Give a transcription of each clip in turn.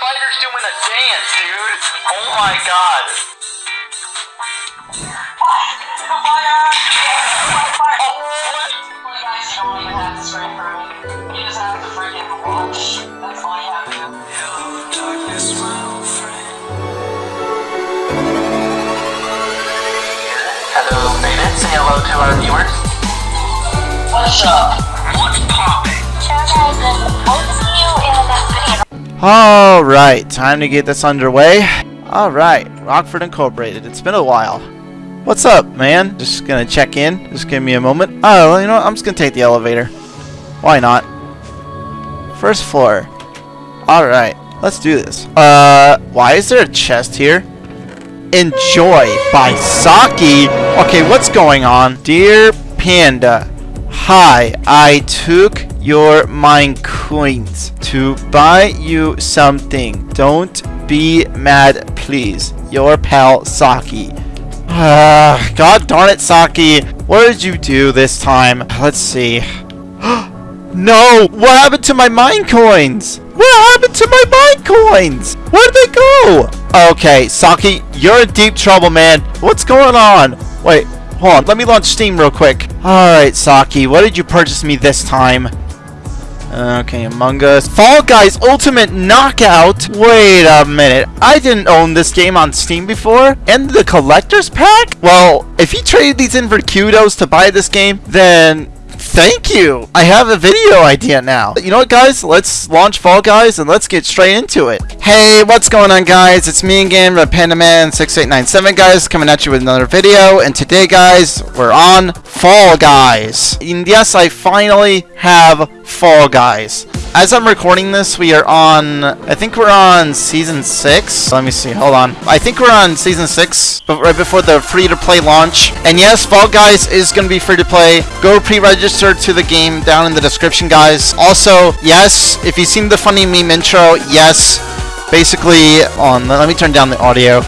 spider's doing a dance, dude. Oh my god. Hello, Beta. Say hello to our viewers. What's up? What's poppin'? Alright, time to get this underway. Alright, Rockford Incorporated. It's been a while. What's up, man? Just gonna check in. Just give me a moment. Oh, you know what? I'm just gonna take the elevator. Why not? First floor. Alright, let's do this. Uh, why is there a chest here? Enjoy by Saki. Okay, what's going on? Dear Panda, hi, I took your mine coins to buy you something. Don't be mad, please. Your pal Saki. Ah, God darn it, Saki. What did you do this time? Let's see. no! What happened to my mine coins? What happened to my mine coins? Where'd they go? Okay, Saki, you're in deep trouble, man. What's going on? Wait, hold on. Let me launch Steam real quick. Alright, Saki, what did you purchase me this time? Okay, Among Us. Fall Guys Ultimate Knockout. Wait a minute. I didn't own this game on Steam before. And the Collector's Pack? Well, if you traded these in for kudos to buy this game, then thank you. I have a video idea now. You know what, guys? Let's launch Fall Guys and let's get straight into it. Hey, what's going on, guys? It's me again, PandaMan6897, guys, coming at you with another video. And today, guys, we're on Fall Guys. And yes, I finally have Fall Guys. As I'm recording this, we are on, I think we're on Season 6. Let me see, hold on. I think we're on Season 6, but right before the free-to-play launch. And yes, Fall Guys is going to be free-to-play. Go pre-register to the game down in the description, guys. Also, yes, if you've seen the funny meme intro, yes, basically, on, let me turn down the audio.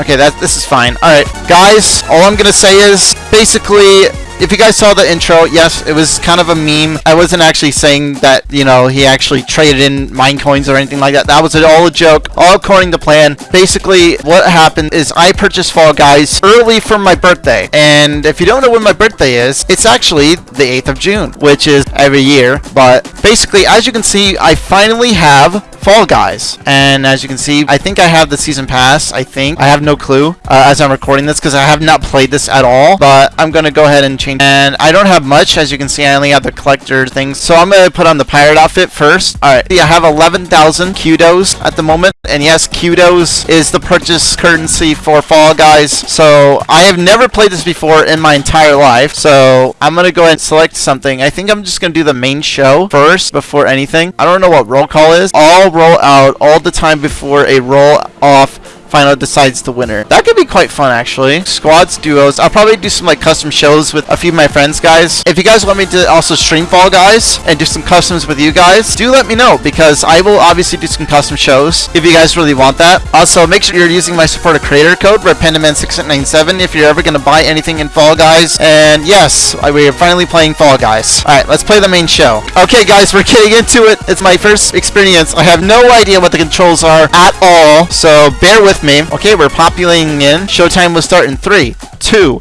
Okay, that this is fine. Alright, guys, all I'm gonna say is, basically, if you guys saw the intro, yes, it was kind of a meme. I wasn't actually saying that, you know, he actually traded in mine coins or anything like that. That was all a joke, all according to plan. Basically, what happened is I purchased Fall Guys early for my birthday. And if you don't know when my birthday is, it's actually the 8th of June, which is every year. But basically, as you can see, I finally have Fall Guys. And as you can see, I think I have the season pass. I think. I have no clue uh, as I'm recording this because I have not played this at all. But I'm going to go ahead and change. And I don't have much. As you can see, I only have the collector things. So I'm going to put on the pirate outfit first. Alright. I have 11,000 kudos at the moment. And yes, kudos is the purchase currency for Fall Guys. So I have never played this before in my entire life. So I'm going to go ahead and select something. I think I'm just going to do the main show first before anything. I don't know what roll call is. All roll out all the time before a roll off final decides the winner. That could be quite fun actually. Squads, duos. I'll probably do some like custom shows with a few of my friends guys. If you guys want me to also stream Fall Guys and do some customs with you guys, do let me know because I will obviously do some custom shows if you guys really want that. Also, make sure you're using my supporter creator code, RedPandaman6897 if you're ever going to buy anything in Fall Guys. And yes, we are finally playing Fall Guys. Alright, let's play the main show. Okay guys, we're getting into it. It's my first experience. I have no idea what the controls are at all, so bear with me. Okay, we're populating in. Showtime will start in three, two,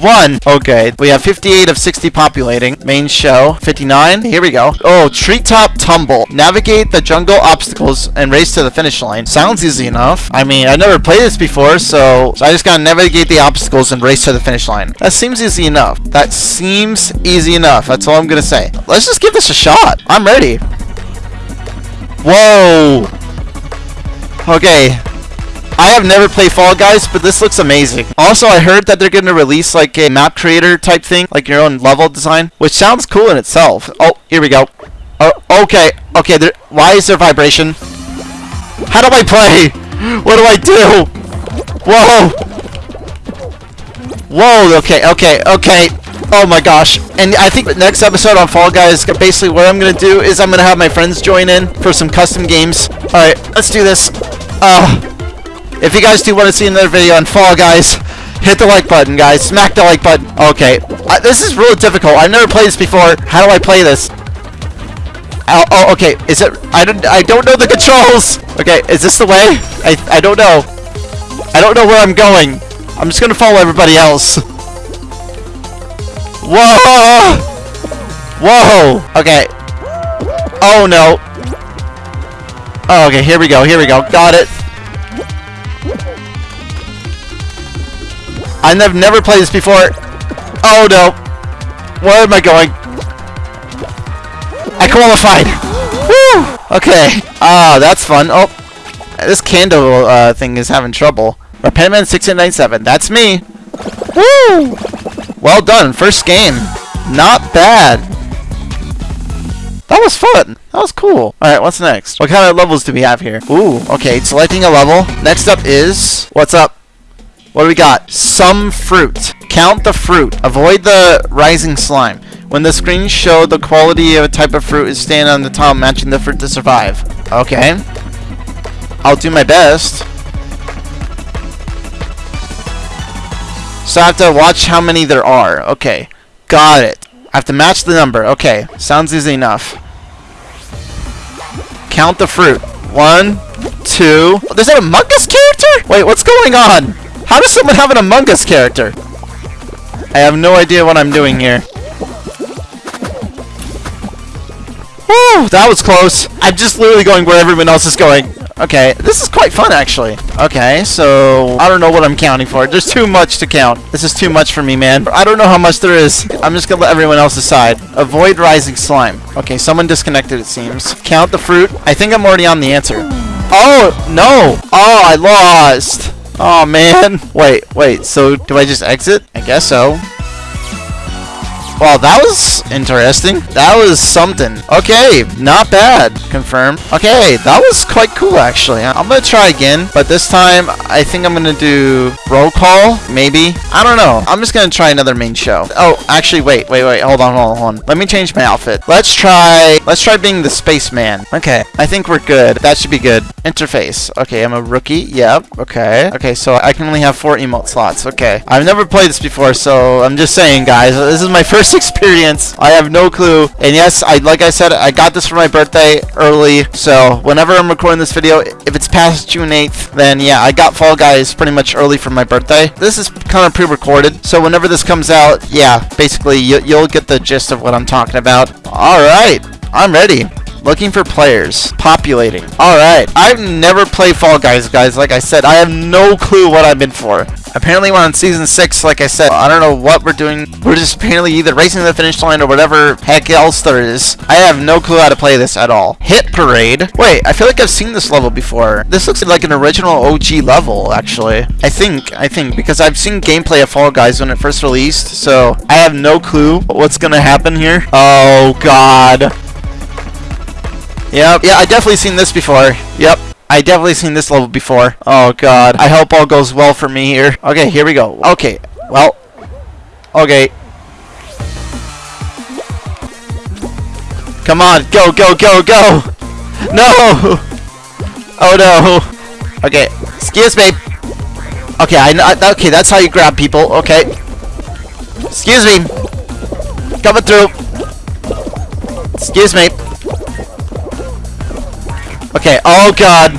one. Okay, we have 58 of 60 populating. Main show, 59. Here we go. Oh, treetop tumble. Navigate the jungle obstacles and race to the finish line. Sounds easy enough. I mean, I've never played this before, so, so I just gotta navigate the obstacles and race to the finish line. That seems easy enough. That seems easy enough. That's all I'm gonna say. Let's just give this a shot. I'm ready. Whoa. Okay, I have never played Fall Guys, but this looks amazing. Also, I heard that they're going to release like a map creator type thing, like your own level design, which sounds cool in itself. Oh, here we go. Oh, okay, okay. There, why is there vibration? How do I play? What do I do? Whoa! Whoa, okay, okay, okay. Oh my gosh. And I think the next episode on Fall Guys, basically what I'm going to do is I'm going to have my friends join in for some custom games. Alright, let's do this. Uh, if you guys do want to see another video on Fall Guys, hit the like button, guys. Smack the like button. Okay. This is really difficult. I've never played this before. How do I play this? Oh, oh, okay. Is it? I don't. I don't know the controls. Okay, is this the way? I. I don't know. I don't know where I'm going. I'm just gonna follow everybody else. Whoa! Whoa! Okay. Oh no. Oh, okay. Here we go. Here we go. Got it. I've never played this before. Oh no. Where am I going? I qualified. Woo! Okay. Ah, that's fun. Oh, this candle uh, thing is having trouble. Pandaman 6897. That's me. Woo! Well done. First game. Not bad. That was fun. That was cool. Alright, what's next? What kind of levels do we have here? Ooh, okay. Selecting a level. Next up is... What's up? What do we got? Some fruit. Count the fruit. Avoid the rising slime. When the screen show the quality of a type of fruit is stand on the top matching the fruit to survive. Okay. I'll do my best. So I have to watch how many there are. Okay. Got it. I have to match the number. Okay. Sounds easy enough. Count the fruit. One, two. Oh, there's an Among Us character? Wait, what's going on? How does someone have an Among Us character? I have no idea what I'm doing here. Woo! That was close. I'm just literally going where everyone else is going. Okay, this is quite fun actually. Okay, so I don't know what I'm counting for. There's too much to count. This is too much for me, man. I don't know how much there is. I'm just gonna let everyone else decide. Avoid rising slime. Okay, someone disconnected it seems. Count the fruit. I think I'm already on the answer. Oh, no. Oh, I lost. Oh man. Wait, wait, so do I just exit? I guess so. Well, that was interesting. That was something. Okay, not bad. Confirm. Okay, that was quite cool, actually. I'm gonna try again, but this time, I think I'm gonna do roll call, maybe. I don't know. I'm just gonna try another main show. Oh, actually, wait, wait, wait. Hold on, hold on, hold on. Let me change my outfit. Let's try, let's try being the spaceman. Okay, I think we're good. That should be good. Interface. Okay, I'm a rookie. Yep. Okay. Okay, so I can only have four emote slots. Okay. I've never played this before, so I'm just saying, guys. This is my first experience. I have no clue. And yes, I like I said, I got this for my birthday early. So whenever I'm recording this video, if it's past June 8th, then yeah, I got Fall Guys pretty much early for my birthday. This is kind of pre-recorded. So whenever this comes out, yeah, basically you, you'll get the gist of what I'm talking about. All right, I'm ready. Looking for players. Populating. Alright. I've never played Fall Guys, guys. Like I said, I have no clue what I'm in for. Apparently we're on Season 6, like I said. I don't know what we're doing. We're just apparently either racing to the finish line or whatever heck else there is. I have no clue how to play this at all. Hit Parade. Wait, I feel like I've seen this level before. This looks like an original OG level, actually. I think, I think, because I've seen gameplay of Fall Guys when it first released, so I have no clue what's gonna happen here. Oh, God. Yep, yeah, I definitely seen this before. Yep. I definitely seen this level before. Oh god. I hope all goes well for me here. Okay, here we go. Okay. Well. Okay. Come on. Go, go, go, go. No. Oh no. Okay. Excuse me. Okay, I, I okay, that's how you grab people. Okay. Excuse me. Coming through. Excuse me. Okay, oh god.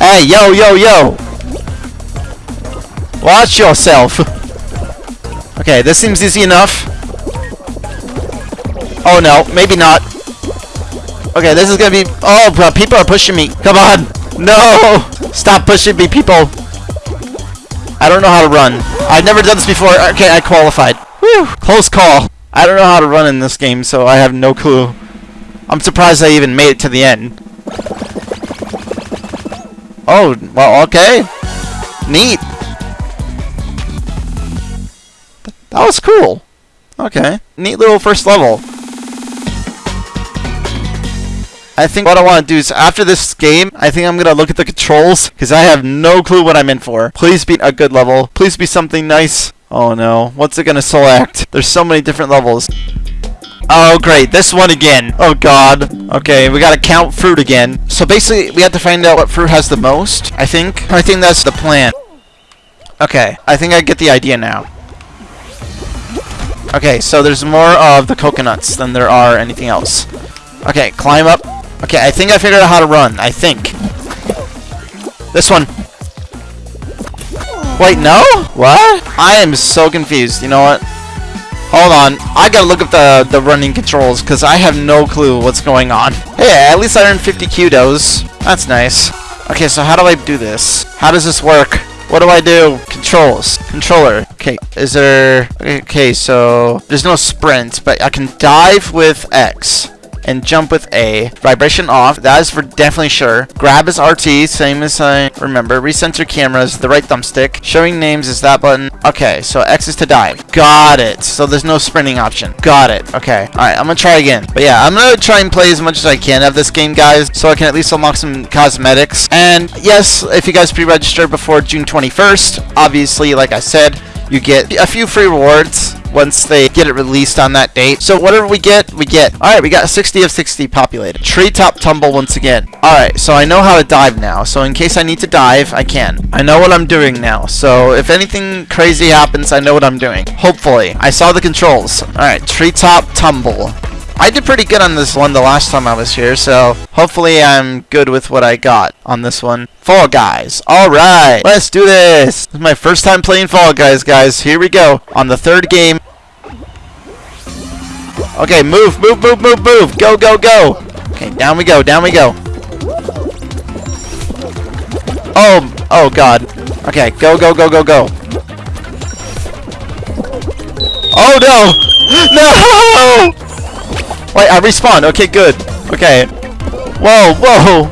Hey, yo, yo, yo. Watch yourself. Okay, this seems easy enough. Oh no, maybe not. Okay, this is gonna be... Oh, bro, people are pushing me. Come on. No! Stop pushing me, people. I don't know how to run. I've never done this before. Okay, I qualified. Whew, close call. I don't know how to run in this game, so I have no clue. I'm surprised I even made it to the end. Oh, well, okay. Neat. That was cool. Okay. Neat little first level. I think what I want to do is after this game, I think I'm going to look at the controls because I have no clue what I'm in for. Please be a good level. Please be something nice. Oh no. What's it going to select? There's so many different levels. Oh, great. This one again. Oh, God. Okay, we gotta count fruit again. So basically, we have to find out what fruit has the most, I think. I think that's the plan. Okay, I think I get the idea now. Okay, so there's more of the coconuts than there are anything else. Okay, climb up. Okay, I think I figured out how to run. I think. This one. Wait, no? What? I am so confused. You know what? Hold on. I gotta look up the, the running controls because I have no clue what's going on. Hey, at least I earned 50 kudos. That's nice. Okay, so how do I do this? How does this work? What do I do? Controls. Controller. Okay, is there... Okay, so... There's no sprint, but I can dive with X and jump with A. Vibration off, that is for definitely sure. Grab is RT, same as I remember. Recenter cameras, the right thumbstick. Showing names is that button. Okay, so X is to dive. Got it. So there's no sprinting option. Got it. Okay. Alright, I'm gonna try again. But yeah, I'm gonna try and play as much as I can of this game, guys, so I can at least unlock some cosmetics. And yes, if you guys pre-register before June 21st, obviously, like I said, you get a few free rewards once they get it released on that date. So whatever we get, we get. Alright, we got 60 of 60 populated. Treetop tumble once again. Alright, so I know how to dive now. So in case I need to dive, I can. I know what I'm doing now. So if anything crazy happens, I know what I'm doing. Hopefully. I saw the controls. Alright, treetop tumble. I did pretty good on this one the last time I was here, so hopefully I'm good with what I got on this one. Fall Guys. Alright, let's do this. This is my first time playing Fall Guys, guys. Here we go. On the third game. Okay, move, move, move, move, move. Go, go, go. Okay, down we go, down we go. Oh, oh god. Okay, go, go, go, go, go. Oh no! No! Wait, I respawned. Okay, good. Okay. Whoa, whoa.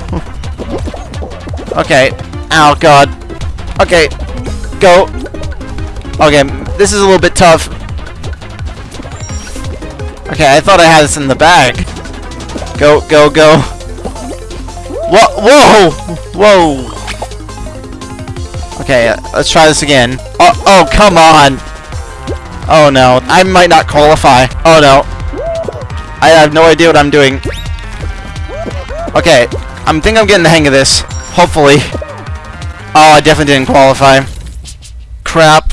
Okay. Oh, God. Okay. Go. Okay, this is a little bit tough. Okay, I thought I had this in the bag. Go, go, go. Whoa, whoa, whoa. Okay, let's try this again. Oh, oh, come on. Oh no, I might not qualify. Oh no. I have no idea what I'm doing. Okay, I think I'm getting the hang of this. Hopefully. Oh, I definitely didn't qualify. Crap.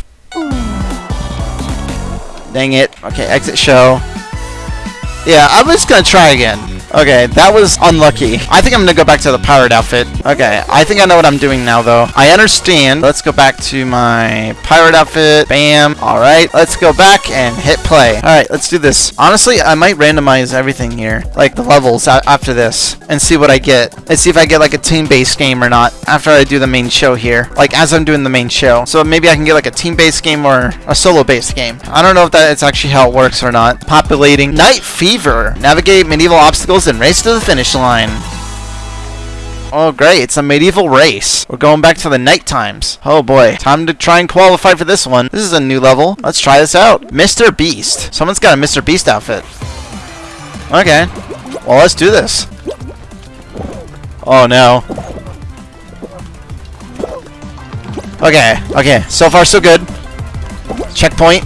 Dang it. Okay, exit show. Yeah, I'm just gonna try again. Okay, that was unlucky. I think I'm gonna go back to the pirate outfit. Okay, I think I know what I'm doing now, though. I understand. Let's go back to my pirate outfit. Bam. Alright, let's go back and hit play. Alright, let's do this. Honestly, I might randomize everything here. Like, the levels after this. And see what I get. And see if I get, like, a team-based game or not. After I do the main show here. Like, as I'm doing the main show. So maybe I can get, like, a team-based game or a solo-based game. I don't know if that's actually how it works or not. Populating. Knight Fever. Navigate medieval obstacles and race to the finish line. Oh great, it's a medieval race. We're going back to the night times. Oh boy, time to try and qualify for this one. This is a new level. Let's try this out. Mr. Beast. Someone's got a Mr. Beast outfit. Okay. Well, let's do this. Oh no. Okay, okay. So far so good. Checkpoint.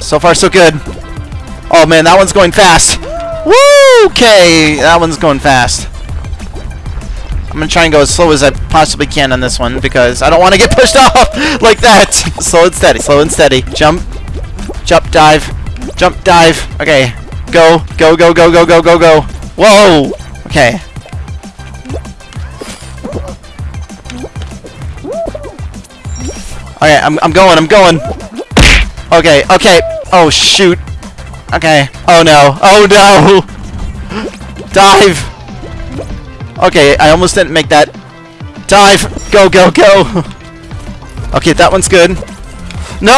So far so good. Oh man, that one's going fast. Woo! Okay, that one's going fast. I'm gonna try and go as slow as I possibly can on this one because I don't want to get pushed off like that. slow and steady, slow and steady. Jump, jump, dive, jump, dive. Okay, go, go, go, go, go, go, go, go. Whoa! Okay. Okay, I'm, I'm going, I'm going. Okay, okay. Oh, shoot. Okay. Oh, no. Oh, no. Dive. Okay, I almost didn't make that. Dive. Go, go, go. Okay, that one's good. No!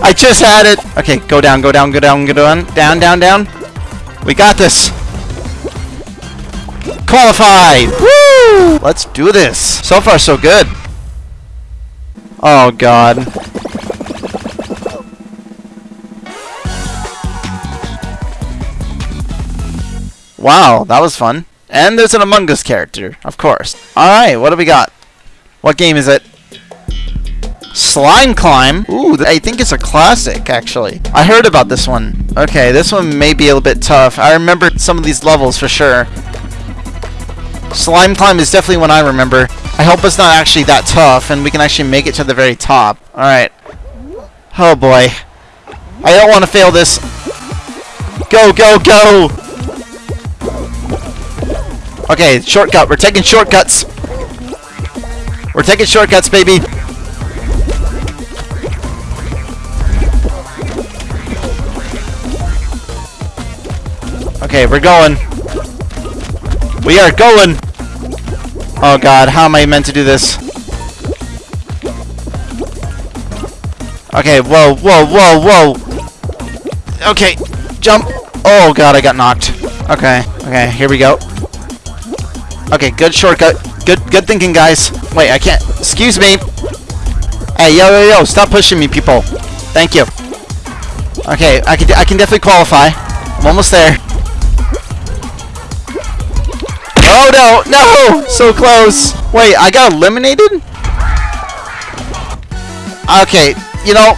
I just had it. Okay, go down, go down, go down, go down. Down, down, down. We got this. Qualified! Woo! Let's do this. So far, so good. Oh, God. Wow, that was fun. And there's an Among Us character, of course. Alright, what do we got? What game is it? Slime Climb? Ooh, I think it's a classic, actually. I heard about this one. Okay, this one may be a little bit tough. I remember some of these levels for sure. Slime Climb is definitely one I remember. I hope it's not actually that tough, and we can actually make it to the very top. Alright. Oh boy. I don't want to fail this. Go, go, go! Okay, shortcut. We're taking shortcuts. We're taking shortcuts, baby. Okay, we're going. We are going. Oh god, how am I meant to do this? Okay, whoa, whoa, whoa, whoa. Okay, jump. Oh god, I got knocked. Okay, okay, here we go. Okay, good shortcut. Good good thinking, guys. Wait, I can't. Excuse me. Hey, yo, yo, yo, stop pushing me, people. Thank you. Okay, I can, I can definitely qualify. I'm almost there. Oh, no, no! So close. Wait, I got eliminated? Okay, you know,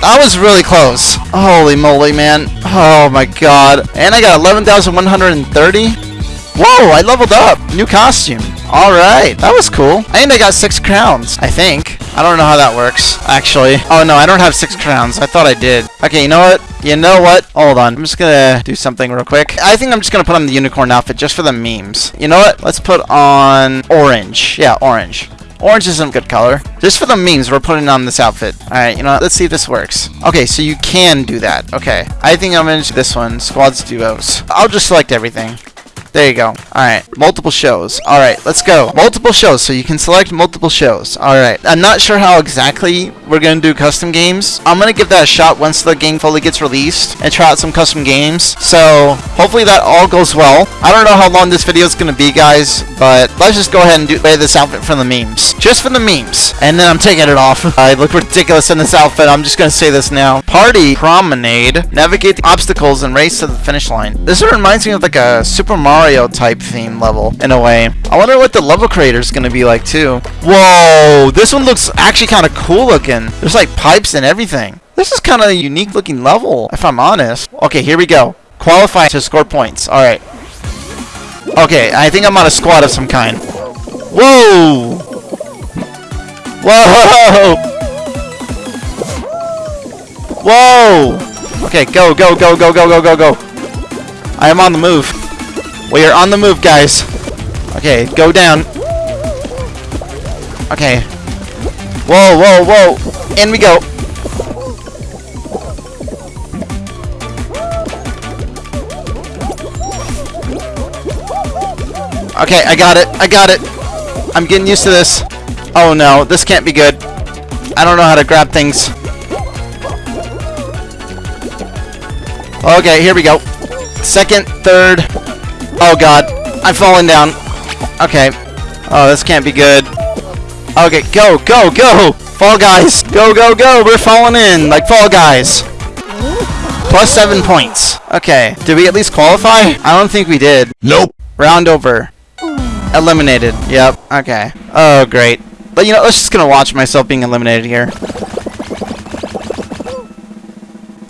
that was really close. Holy moly, man. Oh my god. And I got 11,130? Whoa, I leveled up. New costume. Alright, that was cool. And I got six crowns, I think. I don't know how that works, actually. Oh no, I don't have six crowns. I thought I did. Okay, you know what? You know what? Hold on. I'm just gonna do something real quick. I think I'm just gonna put on the unicorn outfit just for the memes. You know what? Let's put on orange. Yeah, orange. Orange isn't a good color. Just for the memes, we're putting on this outfit. Alright, you know what? Let's see if this works. Okay, so you can do that. Okay. I think I'm gonna do this one. Squads duos. I'll just select everything. There you go. Alright, multiple shows. Alright, let's go. Multiple shows, so you can select multiple shows. Alright, I'm not sure how exactly we're going to do custom games. I'm going to give that a shot once the game fully gets released and try out some custom games. So, hopefully that all goes well. I don't know how long this video is going to be, guys, but let's just go ahead and do this outfit for the memes. Just for the memes. And then I'm taking it off. I look ridiculous in this outfit. I'm just going to say this now. Party Promenade. Navigate the obstacles and race to the finish line. This reminds me of like a Super Mario Mario type theme level in a way. I wonder what the level creator is going to be like too. Whoa, this one looks actually kind of cool looking. There's like pipes and everything. This is kind of a unique looking level, if I'm honest. Okay, here we go. Qualify to score points. Alright. Okay, I think I'm on a squad of some kind. Whoa! Whoa! Whoa! Okay, go, go, go, go, go, go, go, go. I am on the move. We are on the move, guys. Okay, go down. Okay. Whoa, whoa, whoa. In we go. Okay, I got it. I got it. I'm getting used to this. Oh no, this can't be good. I don't know how to grab things. Okay, here we go. Second, third. Oh god, I'm falling down. Okay. Oh, this can't be good. Okay, go, go, go! Fall Guys! Go, go, go! We're falling in like Fall Guys! Plus seven points. Okay, did we at least qualify? I don't think we did. Nope. Round over. Eliminated. Yep. Okay. Oh, great. But you know, let's just gonna watch myself being eliminated here.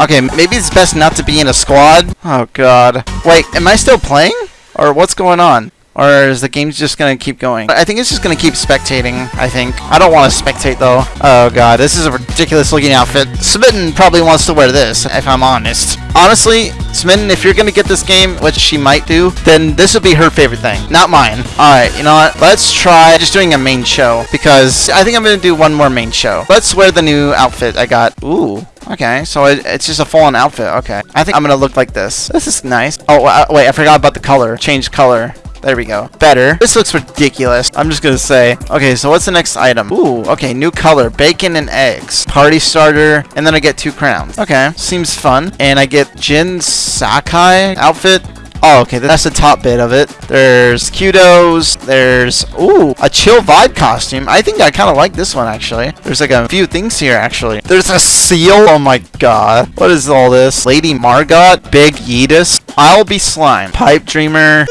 Okay, maybe it's best not to be in a squad. Oh god. Wait, am I still playing? Or what's going on? Or is the game just gonna keep going? I think it's just gonna keep spectating, I think. I don't want to spectate though. Oh god, this is a ridiculous looking outfit. Smitten probably wants to wear this, if I'm honest. Honestly, Smitten, if you're gonna get this game, which she might do, then this would be her favorite thing, not mine. Alright, you know what? Let's try just doing a main show, because I think I'm gonna do one more main show. Let's wear the new outfit I got. Ooh. Okay, so it, it's just a full-on outfit. Okay. I think I'm gonna look like this. This is nice. Oh, uh, wait, I forgot about the color. Change color. There we go. Better. This looks ridiculous. I'm just gonna say. Okay, so what's the next item? Ooh, okay, new color. Bacon and eggs. Party starter. And then I get two crowns. Okay, seems fun. And I get Jin Sakai outfit. Oh, okay, that's the top bit of it. There's kudos. There's, ooh, a chill vibe costume. I think I kind of like this one, actually. There's like a few things here, actually. There's a seal. Oh my god. What is all this? Lady Margot. Big Yeetus. I'll be Slime. Pipe Dreamer.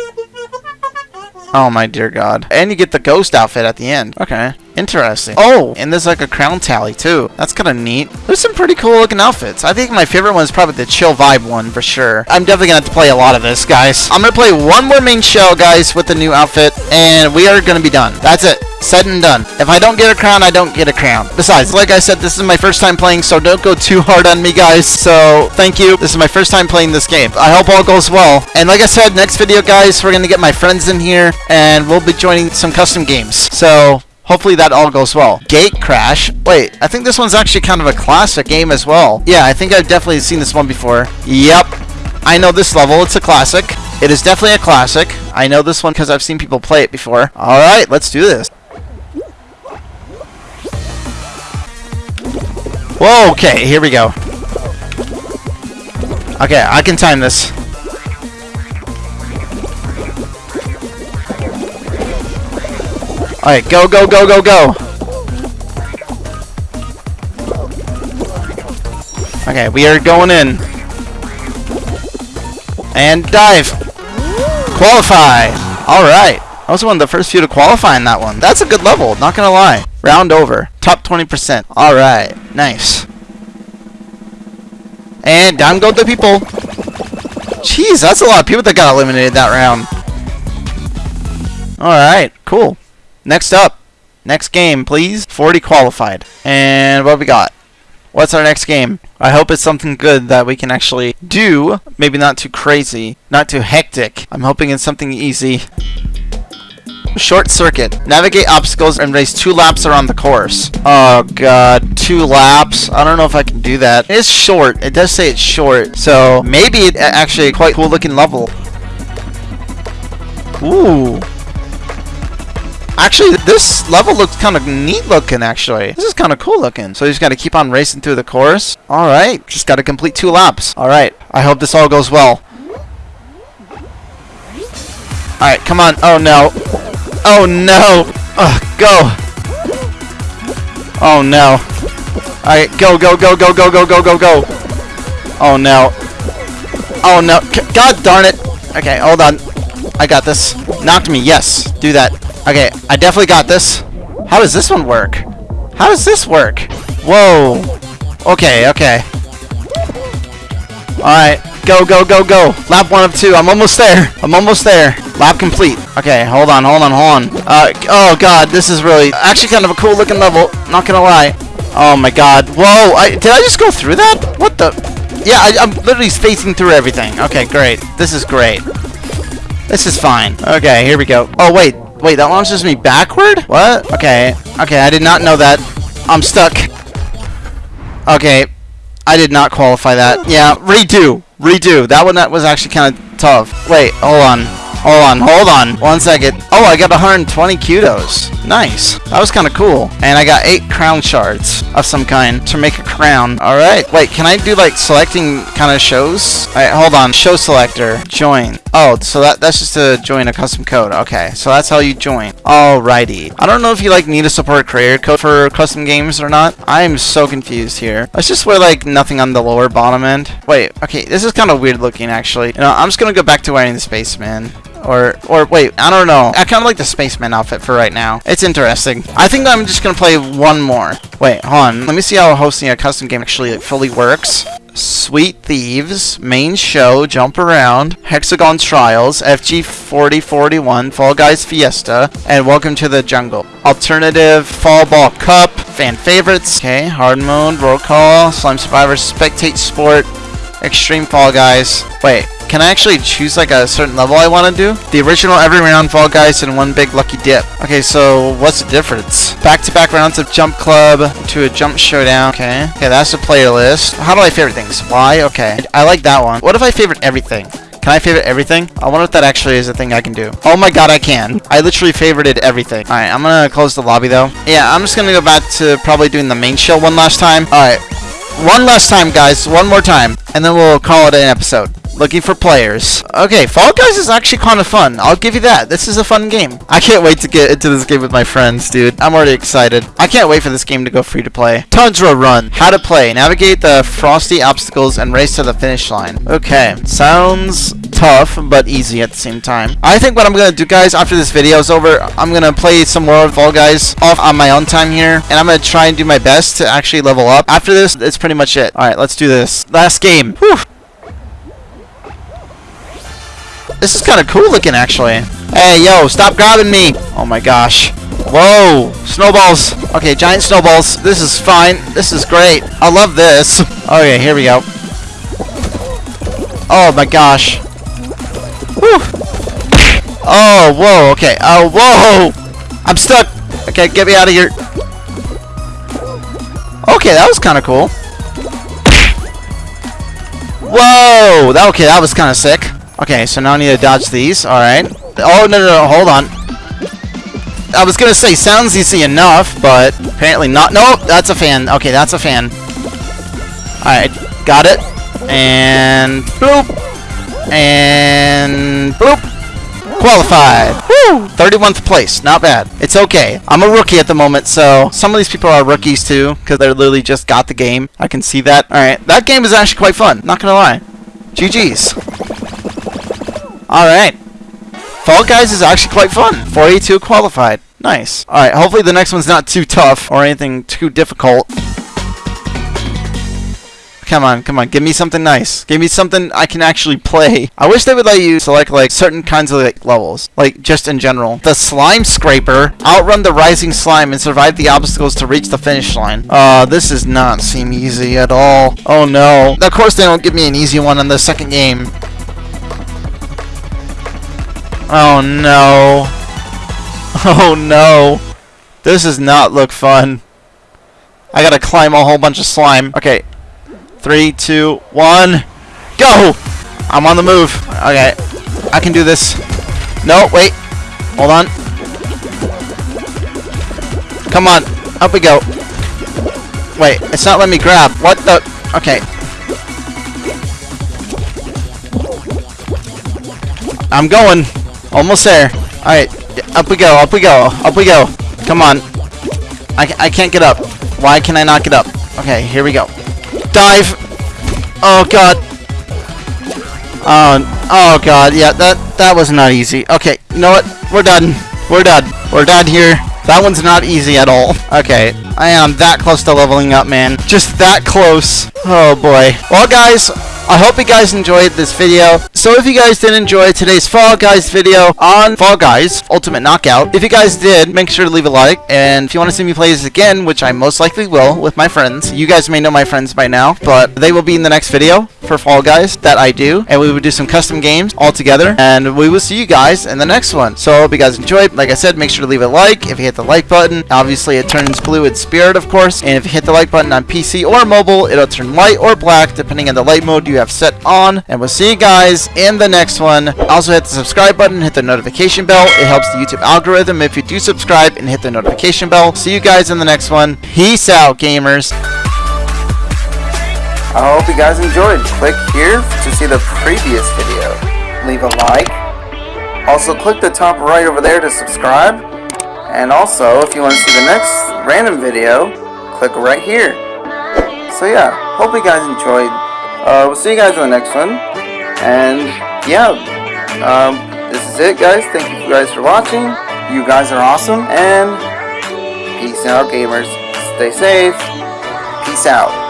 Oh my dear god. And you get the ghost outfit at the end. Okay. Interesting. Oh, and there's like a crown tally too. That's kind of neat. There's some pretty cool looking outfits. I think my favorite one is probably the chill vibe one for sure. I'm definitely gonna have to play a lot of this, guys. I'm gonna play one more main show, guys, with the new outfit, and we are gonna be done. That's it. Said and done. If I don't get a crown, I don't get a crown. Besides, like I said, this is my first time playing, so don't go too hard on me, guys. So, thank you. This is my first time playing this game. I hope all goes well. And like I said, next video, guys, we're gonna get my friends in here, and we'll be joining some custom games. So, Hopefully that all goes well. Gate Crash. Wait, I think this one's actually kind of a classic game as well. Yeah, I think I've definitely seen this one before. Yep. I know this level. It's a classic. It is definitely a classic. I know this one because I've seen people play it before. Alright, let's do this. Whoa, okay, here we go. Okay, I can time this. Alright, go, go, go, go, go! Okay, we are going in. And dive! Qualify! Alright. I was one of the first few to qualify in that one. That's a good level, not gonna lie. Round over. Top 20%. Alright, nice. And down go the people. Jeez, that's a lot of people that got eliminated that round. Alright, cool. Next up. Next game, please. 40 qualified. And what we got? What's our next game? I hope it's something good that we can actually do. Maybe not too crazy. Not too hectic. I'm hoping it's something easy. Short circuit. Navigate obstacles and race two laps around the course. Oh god, two laps. I don't know if I can do that. It's short. It does say it's short. So maybe it actually a quite cool looking level. Ooh. Actually, this level looks kind of neat looking, actually. This is kind of cool looking. So you just got to keep on racing through the course. Alright, just got to complete two laps. Alright, I hope this all goes well. Alright, come on. Oh, no. Oh, no. Ugh, go. Oh, no. Alright, go, go, go, go, go, go, go, go, go. Oh, no. Oh, no. God darn it. Okay, hold on. I got this. Knocked me. Yes. Do that. Okay, I definitely got this. How does this one work? How does this work? Whoa. Okay, okay. Alright, go, go, go, go. Lap one of two. I'm almost there. I'm almost there. Lap complete. Okay, hold on, hold on, hold on. Uh, oh god, this is really, actually kind of a cool looking level. Not gonna lie. Oh my god. Whoa, I, did I just go through that? What the? Yeah, I, I'm literally spacing through everything. Okay, great. This is great. This is fine. Okay, here we go. Oh, wait. Wait, that launches me backward? What? Okay. Okay, I did not know that. I'm stuck. Okay. I did not qualify that. Yeah, redo. Redo. That one that was actually kind of tough. Wait, hold on. Hold on, hold on. One second. Oh, I got 120 kudos. Nice. That was kind of cool. And I got 8 crown shards of some kind to make a crown. Alright. Wait, can I do like selecting kind of shows? Alright, hold on. Show selector. Join. Oh, so that that's just to join a custom code. Okay, so that's how you join. Alrighty. I don't know if you like need a support creator code for custom games or not. I am so confused here. Let's just wear like nothing on the lower bottom end. Wait, okay, this is kind of weird looking actually. You know, I'm just gonna go back to wearing the spaceman. Or, or wait, I don't know. I kind of like the spaceman outfit for right now. It's interesting. I think I'm just to play one more. Wait, hold on. Let me see how hosting a custom game actually fully works. Sweet Thieves, Main Show, Jump Around, Hexagon Trials, FG 4041, Fall Guys Fiesta, and Welcome to the Jungle. Alternative, Fall Ball Cup, Fan Favorites, okay, Hard Mode, Roll Call, Slime Survivor, Spectate Sport, Extreme Fall Guys. Wait, can I actually choose like a certain level I want to do? The original every round Fall Guys and one big lucky dip. Okay, so what's the difference? Back-to-back -back rounds of Jump Club to a Jump Showdown. Okay, okay, that's the player list. How do I favorite things? Why? Okay, I like that one. What if I favorite everything? Can I favorite everything? I wonder if that actually is a thing I can do. Oh my god, I can. I literally favorited everything. Alright, I'm gonna close the lobby though. Yeah, I'm just gonna go back to probably doing the main show one last time. Alright, one last time, guys. One more time. And then we'll call it an episode looking for players. Okay, Fall Guys is actually kind of fun. I'll give you that. This is a fun game. I can't wait to get into this game with my friends, dude. I'm already excited. I can't wait for this game to go free to play. Tundra Run. How to play. Navigate the frosty obstacles and race to the finish line. Okay, sounds tough, but easy at the same time. I think what I'm gonna do, guys, after this video is over, I'm gonna play some more Fall Guys off on my own time here, and I'm gonna try and do my best to actually level up. After this, it's pretty much it. All right, let's do this. Last game. Whew. This is kind of cool looking, actually. Hey, yo, stop grabbing me. Oh my gosh. Whoa, snowballs. Okay, giant snowballs. This is fine. This is great. I love this. Okay, here we go. Oh my gosh. Whew. Oh, whoa, okay. Oh, whoa! I'm stuck! Okay, get me out of here. Okay, that was kind of cool. Whoa! That, okay, that was kind of sick. Okay, so now I need to dodge these. Alright. Oh, no, no, no, hold on. I was gonna say, sounds easy enough, but apparently not. Nope, that's a fan. Okay, that's a fan. Alright, got it. And bloop. And bloop. Qualified. Woo! 31st place. Not bad. It's okay. I'm a rookie at the moment, so some of these people are rookies too, because they're literally just got the game. I can see that. Alright, that game is actually quite fun. Not gonna lie. GG's. Alright. Fall Guys is actually quite fun. 42 qualified. Nice. Alright, hopefully the next one's not too tough or anything too difficult. Come on, come on, give me something nice. Give me something I can actually play. I wish they would let you select like certain kinds of like levels, like just in general. The slime scraper, outrun the rising slime and survive the obstacles to reach the finish line. Uh, this does not seem easy at all. Oh no. Of course they don't give me an easy one in the second game. Oh no. Oh no. This does not look fun. I gotta climb a whole bunch of slime. Okay. Three, two, one. Go! I'm on the move. Okay. I can do this. No, wait. Hold on. Come on. Up we go. Wait, it's not letting me grab. What the? Okay. I'm going. Almost there. Alright. Up we go. Up we go. Up we go. Come on. I, I can't get up. Why can I not get up? Okay, here we go. Dive! Oh god. Oh, oh god, yeah, that, that was not easy. Okay, you know what? We're done. We're done. We're done here. That one's not easy at all. Okay, I am that close to leveling up, man. Just that close. Oh boy. Well, guys, I hope you guys enjoyed this video. So if you guys did enjoy today's Fall Guys video on Fall Guys Ultimate Knockout, if you guys did, make sure to leave a like. And if you want to see me play this again, which I most likely will with my friends, you guys may know my friends by now, but they will be in the next video for Fall Guys that I do. And we will do some custom games all together. And we will see you guys in the next one. So I hope you guys enjoyed. Like I said, make sure to leave a like. If you hit the like button, obviously it turns blue in spirit, of course. And if you hit the like button on PC or mobile, it'll turn white or black depending on the light mode you have set on. And we'll see you guys in the next one. Also hit the subscribe button, hit the notification bell. It helps the YouTube algorithm if you do subscribe and hit the notification bell. See you guys in the next one. Peace out, gamers. I hope you guys enjoyed. Click here to see the previous video. Leave a like. Also click the top right over there to subscribe. And also, if you want to see the next random video, click right here. So yeah, hope you guys enjoyed. Uh, we'll see you guys in the next one. And yeah, um, this is it guys. Thank you guys for watching. You guys are awesome. And peace out gamers. Stay safe. Peace out.